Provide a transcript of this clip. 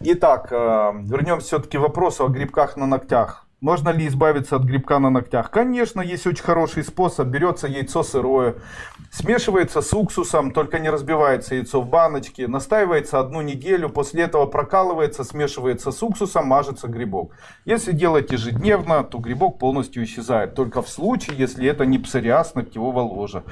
Итак, э, вернемся все-таки к вопросу о грибках на ногтях. Можно ли избавиться от грибка на ногтях? Конечно, есть очень хороший способ. Берется яйцо сырое, смешивается с уксусом, только не разбивается яйцо в баночке, настаивается одну неделю, после этого прокалывается, смешивается с уксусом, мажется грибок. Если делать ежедневно, то грибок полностью исчезает. Только в случае, если это не псориаз ногтевого ложа.